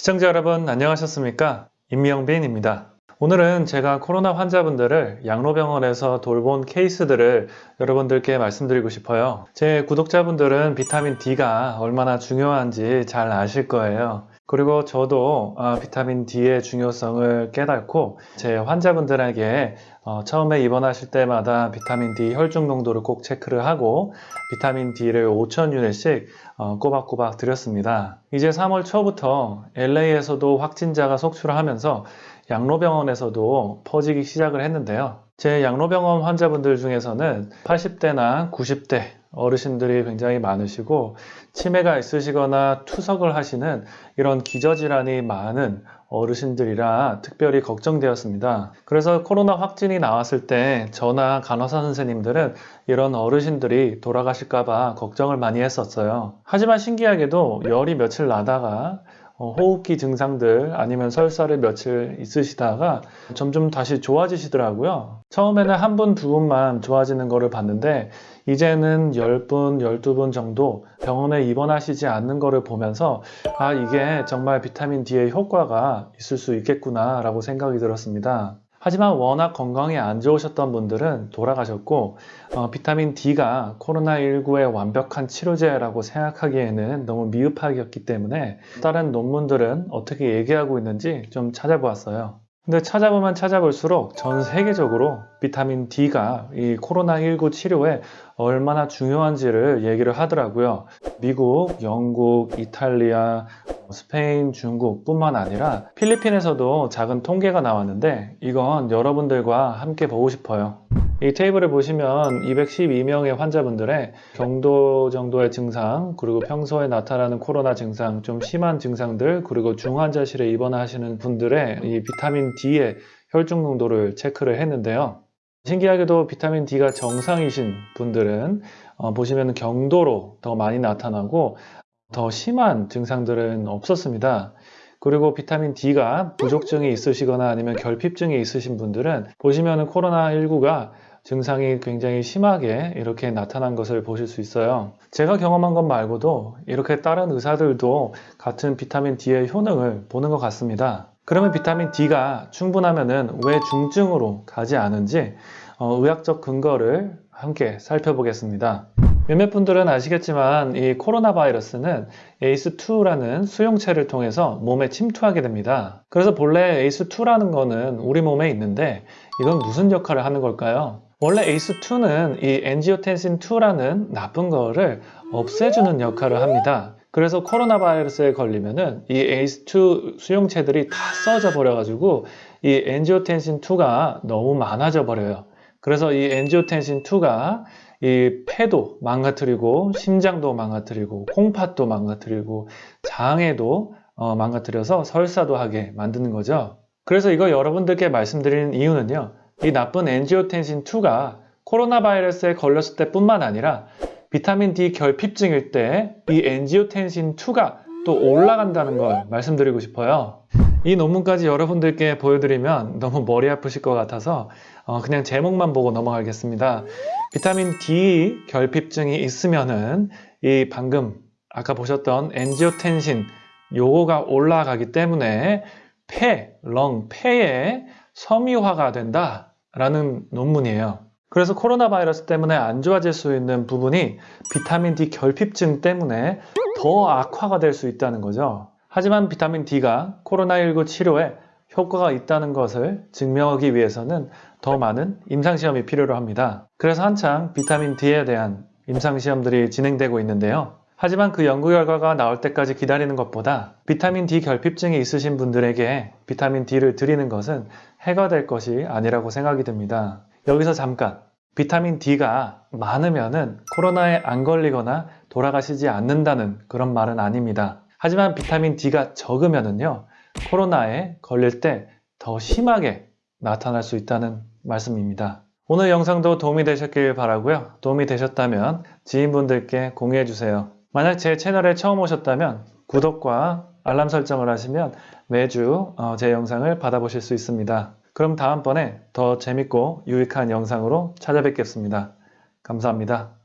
시청자 여러분 안녕하셨습니까? 임명빈입니다. 오늘은 제가 코로나 환자분들을 양로병원에서 돌본 케이스들을 여러분들께 말씀드리고 싶어요. 제 구독자분들은 비타민 D가 얼마나 중요한지 잘 아실 거예요. 그리고 저도 어, 비타민 D의 중요성을 깨닫고 제 환자분들에게 어, 처음에 입원하실 때마다 비타민 D 혈중 농도를 꼭 체크를 하고 비타민 D를 5,000유닛씩 어, 꼬박꼬박 드렸습니다. 이제 3월 초부터 LA에서도 확진자가 속출을 하면서 양로병원에서도 퍼지기 시작을 했는데요. 제 양로병원 환자분들 중에서는 80대나 90대 어르신들이 굉장히 많으시고 치매가 있으시거나 투석을 하시는 이런 기저질환이 많은 어르신들이라 특별히 걱정되었습니다. 그래서 코로나 확진이 나왔을 때 저나 간호사 선생님들은 이런 어르신들이 돌아가실까봐 걱정을 많이 했었어요. 하지만 신기하게도 열이 며칠 나다가 어, 호흡기 증상들 아니면 설사를 며칠 있으시다가 점점 다시 좋아지시더라고요. 처음에는 한 분, 두 분만 좋아지는 거를 봤는데 이제는 10분, 12분 정도 병원에 입원하시지 않는 거를 보면서 아 이게 정말 비타민 D의 효과가 있을 수 있겠구나 라고 생각이 들었습니다. 하지만 워낙 건강이 안 좋으셨던 분들은 돌아가셨고 어, 비타민 D가 코로나19의 완벽한 치료제라고 생각하기에는 너무 미흡하였기 때문에 다른 논문들은 어떻게 얘기하고 있는지 좀 찾아보았어요. 근데 찾아보면 찾아볼수록 전 세계적으로 비타민 D가 이 코로나19 치료에 얼마나 중요한지를 얘기를 하더라고요. 미국, 영국, 이탈리아, 스페인, 중국 뿐만 아니라 필리핀에서도 작은 통계가 나왔는데 이건 여러분들과 함께 보고 싶어요. 이 테이블을 보시면 212명의 환자분들의 경도 정도의 증상 그리고 평소에 나타나는 코로나 증상 좀 심한 증상들 그리고 중환자실에 입원하시는 분들의 이 비타민 D의 혈중 농도를 체크를 했는데요. 신기하게도 비타민 D가 정상이신 분들은 어, 보시면 경도로 더 많이 나타나고 더 심한 증상들은 없었습니다. 그리고 비타민 D가 부족증이 있으시거나 아니면 결핍증이 있으신 분들은 보시면 코로나19가 증상이 굉장히 심하게 이렇게 나타난 것을 보실 수 있어요. 제가 경험한 것 말고도 이렇게 다른 의사들도 같은 비타민 D의 효능을 보는 것 같습니다. 그러면 비타민 D가 충분하면은 왜 중증으로 가지 않은지 어, 의학적 근거를 함께 살펴보겠습니다. 몇몇 분들은 아시겠지만 이 코로나 바이러스는 ACE2라는 수용체를 통해서 몸에 침투하게 됩니다. 그래서 본래 ACE2라는 거는 우리 몸에 있는데 이건 무슨 역할을 하는 걸까요? 원래 ACE2는 이 엔지오텐신2라는 나쁜 거를 없애주는 역할을 합니다. 그래서 코로나 바이러스에 걸리면은 이 ACE2 수용체들이 다 써져 버려가지고 이 엔지오텐신2가 너무 많아져 버려요. 그래서 이 엔지오텐신2가 이 폐도 망가뜨리고 심장도 망가뜨리고 콩팥도 망가뜨리고 장에도 어, 망가뜨려서 설사도 하게 만드는 거죠. 그래서 이거 여러분들께 말씀드리는 이유는요. 이 나쁜 엔지오텐신2가 코로나 바이러스에 걸렸을 때 뿐만 아니라 비타민 D 결핍증일 때 이 엔지오텐신2가 또 올라간다는 걸 말씀드리고 싶어요. 이 논문까지 여러분들께 보여드리면 너무 머리 아프실 것 같아서 어, 그냥 제목만 보고 넘어가겠습니다. 비타민 D 결핍증이 있으면은 이 방금 아까 보셨던 엔지오텐신 요거가 올라가기 때문에 폐, 렁, 폐에 섬유화가 된다 라는 논문이에요. 그래서 코로나 바이러스 때문에 안 좋아질 수 있는 부분이 비타민 D 결핍증 때문에 더 악화가 될 수 있다는 거죠. 하지만 비타민 D가 코로나19 치료에 효과가 있다는 것을 증명하기 위해서는 더 많은 임상시험이 필요로 합니다. 그래서 한창 비타민 D에 대한 임상시험들이 진행되고 있는데요. 하지만 그 연구 결과가 나올 때까지 기다리는 것보다 비타민 D 결핍증이 있으신 분들에게 비타민 D를 드리는 것은 해가 될 것이 아니라고 생각이 듭니다. 여기서 잠깐 비타민 D가 많으면은 코로나에 안 걸리거나 돌아가시지 않는다는 그런 말은 아닙니다. 하지만 비타민 D가 적으면은요 코로나에 걸릴 때 더 심하게 나타날 수 있다는 말씀입니다. 오늘 영상도 도움이 되셨길 바라고요. 도움이 되셨다면 지인분들께 공유해 주세요. 만약 제 채널에 처음 오셨다면 구독과 알람 설정을 하시면 매주 어, 제 영상을 받아보실 수 있습니다. 그럼 다음번에 더 재밌고 유익한 영상으로 찾아뵙겠습니다. 감사합니다.